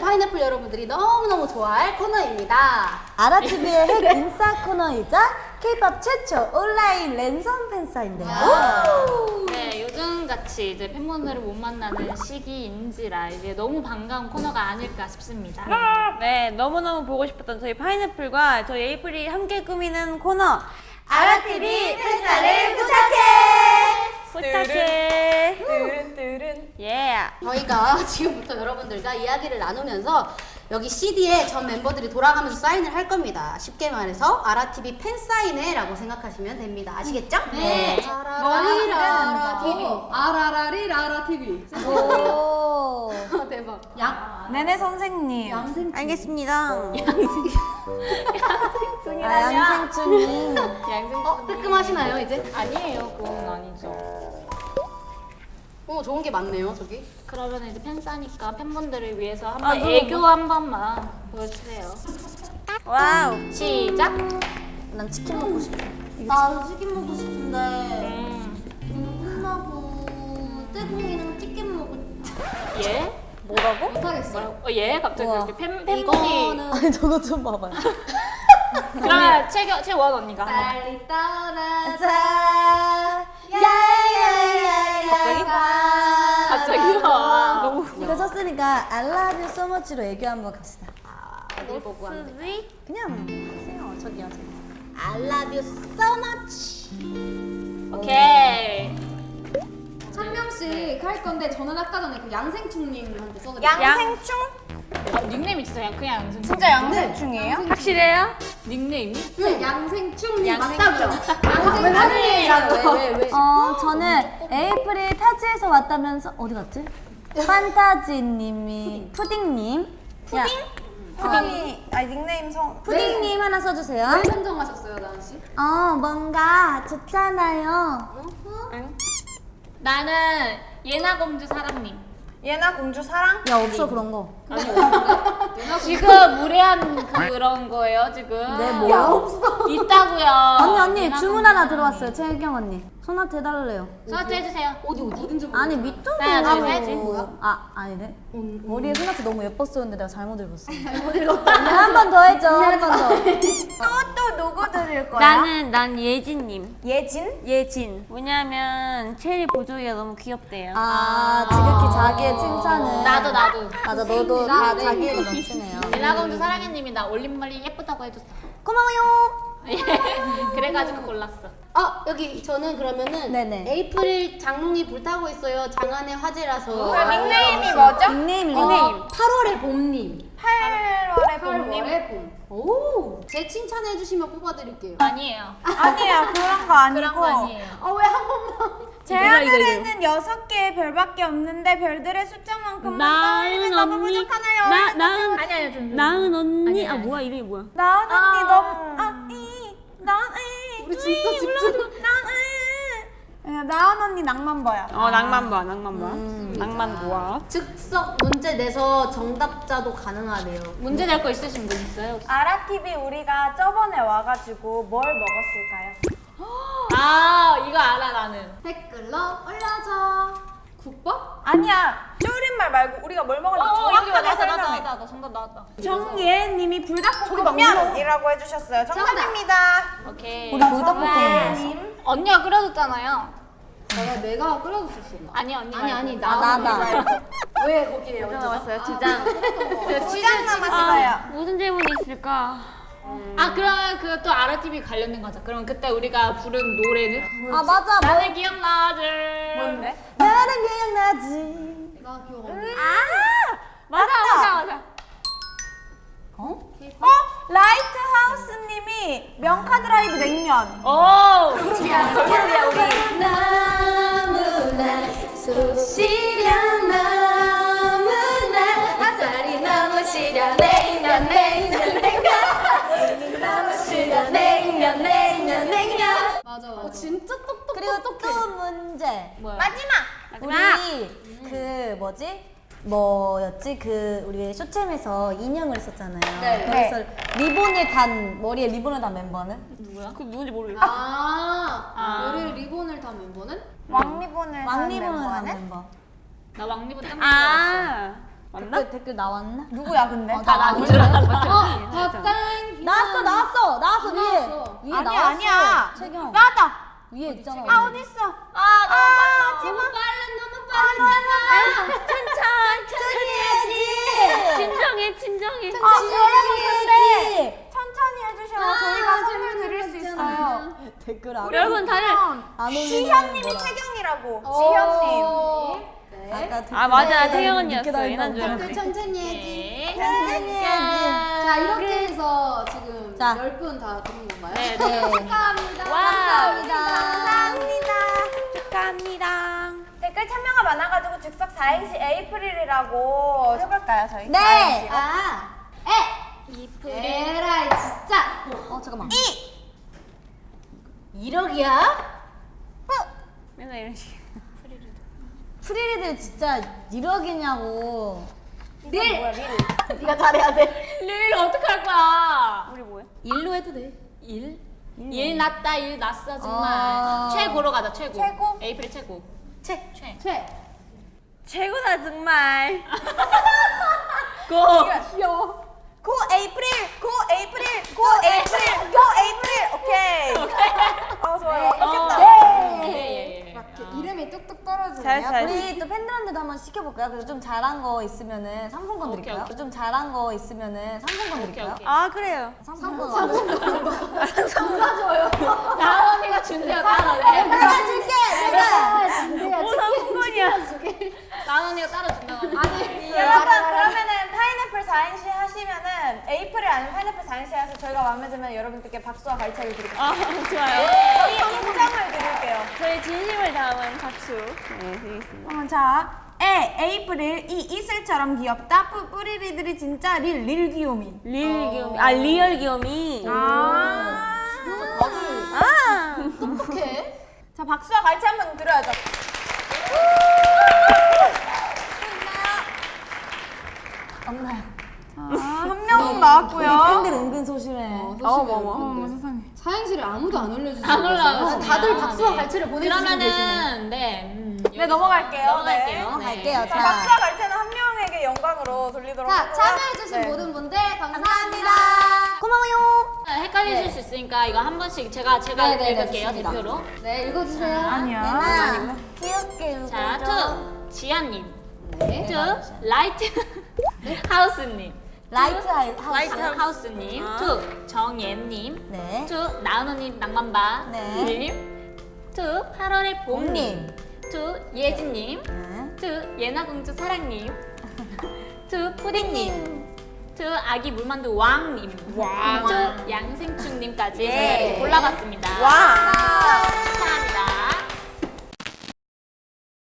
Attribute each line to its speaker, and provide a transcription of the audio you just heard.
Speaker 1: 파인애플 여러분들이 너무너무 좋아할 코너입니다.
Speaker 2: 아라TV의 핵 인싸 코너이자 K-pop 최초 온라인 랜선 팬사인데요.
Speaker 3: 네, 요즘같이 이제 팬분들을 못 만나는 시기인지라 이제 너무 반가운 코너가 아닐까 싶습니다.
Speaker 4: 네, 너무너무 보고 싶었던 저희 파인애플과 저희 에이플이 함께 꾸미는 코너
Speaker 2: 아라TV 팬사를 부탁해!
Speaker 4: 부탁해.
Speaker 5: 뚜른 뚜른
Speaker 4: 예.
Speaker 1: 저희가 지금부터 여러분들과 이야기를 나누면서 여기 CD에 전 멤버들이 돌아가면서 사인을 할 겁니다. 쉽게 말해서 아라TV 팬 사인회라고 생각하시면 됩니다. 아시겠죠? 네. 아라라리라라 TV.
Speaker 6: 아라라리라라 TV.
Speaker 2: 오.
Speaker 1: 대박.
Speaker 6: 양
Speaker 5: 네네 선생님
Speaker 4: 알겠습니다.
Speaker 2: 아, 양생춘님.
Speaker 1: 어, 뜨끔하시나요, 이제?
Speaker 3: 아니에요, 그건 아니죠.
Speaker 1: 어, 좋은 게 많네요, 저기.
Speaker 3: 그러면 이제 팬싸니까 팬분들을 위해서 한번 애교 한 번만 보여주세요.
Speaker 4: wow.
Speaker 3: 시작.
Speaker 2: 난 치킨 먹고 싶어.
Speaker 1: 나도 치킨 먹고 싶은데
Speaker 3: 음.
Speaker 1: 끝나고 떼공이랑 치킨 먹고
Speaker 3: 예?
Speaker 4: 뭐라고?
Speaker 1: 못하겠어요.
Speaker 3: 어, 예? 갑자기
Speaker 2: 우와.
Speaker 3: 이렇게 팬, 팬분이
Speaker 1: 이거는
Speaker 2: 아니, 저거 좀 봐봐요.
Speaker 3: 그러면 채원 언니가 한번.
Speaker 1: 빨리 떠나자.
Speaker 4: 갑자기?
Speaker 3: 갑자기요?
Speaker 4: 너무
Speaker 2: 이거 썼으니까 I love you so much로 애교 한번 갑시다.
Speaker 1: 어딜 보고 한대.
Speaker 2: 그냥 하세요. 저기요, 저기.
Speaker 1: I love you so much.
Speaker 3: 오케이.
Speaker 6: 한 명씩 할 건데 저는 아까 전에 그 양생충님한테 써드릴게요.
Speaker 5: 양생충?
Speaker 3: 어, 닉네임이 진짜 그냥- 그냥 양승.
Speaker 5: 진짜 양생충이에요?
Speaker 4: 확실해요?
Speaker 3: 닉네임이?
Speaker 6: 네, 양생충님
Speaker 3: 양생충.
Speaker 6: 맞다고요.
Speaker 1: 왜, 왜, 왜?
Speaker 2: 어, 저는 에이프릴 타지에서 왔다면서 어디 갔지? 판타지님이 푸딩님. 푸딩?
Speaker 5: 푸딩이 아니 닉네임 성
Speaker 2: 푸딩님 하나 써주세요.
Speaker 6: 왜 선정하셨어요, 나은 씨?
Speaker 2: 어, 뭔가 좋잖아요.
Speaker 3: 나는 예나 공주 사랑님.
Speaker 5: 예나 공주 사랑?
Speaker 2: 야, 없어 그런 거.
Speaker 3: 지금 무례한 그런 거예요 지금.
Speaker 2: 네, 뭐 야? 없어.
Speaker 3: 있다고요.
Speaker 2: 언니, 언니, 주문 하나. 들어왔어요. 최경 언니. 손한테 해달래요.
Speaker 3: 저한테 해주세요.
Speaker 1: 어디, 어디? 어딘지.
Speaker 2: 아니, 밑도
Speaker 3: 하나, 둘, 셋.
Speaker 2: 아, 아니네. 머리에 손한테 너무 예뻤었는데 내가 잘못 읽었어. 잘못 읽었다. 한번 더 해줘, 한 번 더.
Speaker 5: 또 드릴 거야?
Speaker 4: 나는 난 예진님.
Speaker 5: 예진?
Speaker 4: 예진. 왜냐면 체리 보조이가 너무 귀엽대요.
Speaker 2: 아, 지극히 자기의 칭찬을.
Speaker 3: 나도 나도.
Speaker 2: 맞아, 너도 다 자기애가 넘치네요.
Speaker 3: 예나 공주 사랑해님이 나 올림머리 예쁘다고 해줬어.
Speaker 2: 고마워요.
Speaker 3: 그래가지고 골랐어.
Speaker 1: 아, 여기 저는 그러면은
Speaker 2: 네네.
Speaker 1: 에이프릴 장롱이 불타고 있어요. 장안의 화제라서.
Speaker 5: 그 닉네임이 뭐죠?
Speaker 2: 닉네임, 닉네임.
Speaker 1: 어, 8월의 봄님.
Speaker 5: 8월의 봄님
Speaker 1: 8월의 봄. 오, 제 칭찬해 주시면 뽑아드릴게요.
Speaker 3: 아니에요.
Speaker 5: 아니에요 그런 거 아니고
Speaker 3: 그런 거 아니에요.
Speaker 1: 아, 왜한 번만.
Speaker 5: 제 하늘에는 여섯 개의 별밖에 없는데 별들의 숫자만큼만 떠올리면 너무 부족하나요?
Speaker 4: 나 나은
Speaker 3: 아니 아니 좀.
Speaker 4: 나은 언니.
Speaker 3: 아니,
Speaker 4: 아. 뭐야 이름이 뭐야?
Speaker 5: 나은 언니 너무 아 이 나은
Speaker 1: 우리 진짜 집중.
Speaker 5: 나은 나은 언니 낭만 봐요
Speaker 4: 어 낭만 봐, 낭만 봐. 낭만 보아.
Speaker 1: 즉석 문제 내서 정답자도 가능하네요.
Speaker 3: 문제 낼 거 있으신 분 있어요? 혹시?
Speaker 5: 아라TV 우리가 저번에 와가지고 뭘 먹었을까요?
Speaker 3: 아 이거 알아 나는.
Speaker 1: 댓글로 올려줘.
Speaker 6: 국밥?
Speaker 5: 아니야 줄임말 말고 우리가 뭘 먹었는지
Speaker 3: 어
Speaker 5: 정확하게
Speaker 3: 나왔다 나왔다
Speaker 5: 설명해
Speaker 3: 나왔다 정답 나왔다.
Speaker 5: 정예님이 불닭볶음면이라고 해주셨어요 정답입니다
Speaker 3: 오케이.
Speaker 2: 우리 불닭볶음면.
Speaker 3: 언니가 끓여줬잖아요.
Speaker 1: 내가 내가 끓여줬었어.
Speaker 3: 아니 언니
Speaker 1: 아니 아니
Speaker 2: 아,
Speaker 1: 나
Speaker 2: 나다.
Speaker 1: 왜 거기에 얹어?
Speaker 4: 남았어요 두 장.
Speaker 5: 두장 남았어요
Speaker 4: 무슨 질문이 있을까?
Speaker 3: 아 그러면 그 또 아라TV 관련된 거죠. 그럼 그때 우리가 부른 노래는?
Speaker 2: 아, 맞아. 뭐,
Speaker 3: 나는 기억나지.
Speaker 5: 뭔데?
Speaker 2: 나는 기억나지.
Speaker 1: 나 기억 안 나.
Speaker 5: 아
Speaker 3: 맞아 맞아 맞아.
Speaker 5: 어? 라이트하우스님이 명카 드라이브 냉면
Speaker 3: 오.
Speaker 1: 너무나 소 시려 너무나 햇살이 너무 시려 냉면 냉면 냉면 너무 시려 냉면 냉면 냉면
Speaker 6: 맞아, 맞아.
Speaker 1: 어 진짜 똑똑
Speaker 2: 그리고 또 문제.
Speaker 3: 뭐야?
Speaker 5: 마지막
Speaker 2: 우리 그 뭐지? 뭐였지? 그 우리 쇼챔에서 인형을 했었잖아요.
Speaker 1: 네.
Speaker 2: 그래서 리본을 단 머리에 리본을 단 멤버는?
Speaker 3: 누구야?
Speaker 4: 그 누군지 모르겠어.
Speaker 6: 아,
Speaker 3: 아.
Speaker 6: 머리에 리본을 단 멤버는?
Speaker 5: 왕리본을
Speaker 2: 왕리본을 단
Speaker 5: 멤버는?
Speaker 2: 멤버.
Speaker 3: 나 왕리본 땀.
Speaker 4: 아. 나왔나?
Speaker 2: 댓글, 댓글 나왔나?
Speaker 5: 누구야 근데?
Speaker 2: 어, 나 나온
Speaker 3: 줄 알았어.
Speaker 6: 어.
Speaker 2: 나왔어 나왔어 나왔어 위에. 위에
Speaker 5: 아니야
Speaker 2: 나왔어
Speaker 5: 아니야.
Speaker 2: 최경
Speaker 5: 나왔다.
Speaker 2: 위에 있잖아
Speaker 5: 아 어디 있어? 아 너무 빨라.
Speaker 6: 너무 빨라, 너무 빨라.
Speaker 4: 진정해 진정해.
Speaker 5: 아 여러분 근데
Speaker 2: 해야지
Speaker 5: 천천히 해주셔야 저희가 선물 드릴 수 있어요.
Speaker 2: 댓글 안
Speaker 4: 여러분 다들
Speaker 5: 지현님이
Speaker 2: 뭐라.
Speaker 5: 채경이라고. 지현님.
Speaker 6: 어. 네.
Speaker 2: 아
Speaker 4: 맞아 채경 언니였어. 예난 줄 알았지.
Speaker 1: 천천히 해야지.
Speaker 3: 네.
Speaker 2: 천천히 해야지
Speaker 6: 자, 이렇게 해서 지금
Speaker 2: 자.
Speaker 6: 10분 다 드린 건가요?
Speaker 3: 네,
Speaker 2: 네.
Speaker 6: 축하합니다.
Speaker 4: wow.
Speaker 5: 감사합니다.
Speaker 4: 축하합니다.
Speaker 5: 댓글 참여가 많아가지고 즉석 4행시 에이프릴이라고 해볼까요 저희?
Speaker 2: 네.
Speaker 1: 아,
Speaker 6: 에라이, 진짜.
Speaker 2: 어 잠깐만
Speaker 1: 1억이야?
Speaker 4: 맨날 이런 식.
Speaker 2: 프리리들 진짜 1억이냐고
Speaker 6: 릴.
Speaker 1: 네가 잘해야 돼.
Speaker 3: 릴 어떡할 거야?
Speaker 4: 우리 뭐야?
Speaker 3: 일로 해도 돼. 일? 일 났다, 일 났어 정말.
Speaker 2: 아.
Speaker 3: 최고로 가자, 최고.
Speaker 5: 최고?
Speaker 3: 에이프릴 최고.
Speaker 1: 최.
Speaker 3: 최.
Speaker 6: 최.
Speaker 4: 최고다 정말.
Speaker 5: 귀여워. 고 에이프릴, 고 에이프릴, 고 에이프릴, 고 에이프릴. 오케이. 아 좋아요. 완벽했다.
Speaker 3: 예, 예, 예.
Speaker 6: 이렇게 이름이 뚝뚝 떨어지네요.
Speaker 2: 우리 또 팬들한테도 한번 시켜볼까요? 그래서 좀 잘한 거 있으면은 상품권 드릴까요? 좀 잘한 거 있으면은 상품권 드릴까요?
Speaker 4: 아 그래요.
Speaker 2: 상품권
Speaker 3: 나원이가 준대요, 나원이.
Speaker 2: 내가 줄게 내가
Speaker 4: 뭐 상품권이야.
Speaker 3: 나원이가 따로 준다고. 아니.
Speaker 5: 여러분 그러면은 파인애플 4행시 하시면은 에이프릴 아니면 파인애플 4행시 해서 저희가 마음에 들면 여러분들께 박수와 갈채를 드릴게요.
Speaker 4: 아 좋아요.
Speaker 5: 저희 인정을 드릴게요.
Speaker 4: 저희 진심을 담은 박수. 네 드리겠습니다.
Speaker 5: 어, 자, 에 에이프릴 이 이슬처럼 귀엽다. 뿌 뿌리리들이 진짜 릴 릴 귀요미.
Speaker 4: real 귀요미. 아 real 귀요미.
Speaker 5: 아.
Speaker 4: 아.
Speaker 1: 똑똑해.
Speaker 5: 자 박수와 갈채 한번 드려야죠.
Speaker 2: 없나요?
Speaker 5: 아 한 명은 나왔고요.
Speaker 2: 팬들 은근 소심해
Speaker 6: 어머,
Speaker 5: 어머 세상에.
Speaker 6: 사행시를 아무도 안 올려주시고
Speaker 3: 안 올라요.
Speaker 1: 다들 박수와 갈채를 보내주시고.
Speaker 3: 그러면은 네. 음,
Speaker 5: 네 넘어갈게요.
Speaker 3: 넘어갈게요.
Speaker 5: 네.
Speaker 2: 넘어갈게요.
Speaker 5: 자
Speaker 2: 자.
Speaker 5: 박수와 갈채는 한 명에게 영광으로 돌리도록
Speaker 1: 자. 참여해주신
Speaker 5: 네.
Speaker 1: 모든 분들 감사합니다.
Speaker 2: 고마워요
Speaker 3: 네, 헷갈리실 수 있으니까 이거 한 번씩 제가 제가
Speaker 1: 네, 네, 네,
Speaker 3: 읽을게요
Speaker 1: 좋습니다.
Speaker 3: 대표로.
Speaker 1: 네, 읽어주세요.
Speaker 2: 예나 귀엽게
Speaker 3: 자,
Speaker 2: 읽어줘
Speaker 3: to 지안님,
Speaker 1: 네.
Speaker 3: to 라이트 하우스님,
Speaker 2: 라이트 하우스
Speaker 3: 라이트 하우스님, to 정예님,
Speaker 2: 네
Speaker 3: to 나은호님 낭만바
Speaker 2: 네.
Speaker 3: 님, to 8월의 봄님, to 예진님,
Speaker 2: 네.
Speaker 3: to 예나공주 사랑님, to 푸딩님, to 아기 물만두 왕님, to 양생충님까지
Speaker 2: 예.
Speaker 3: 골라봤습니다.
Speaker 5: 와.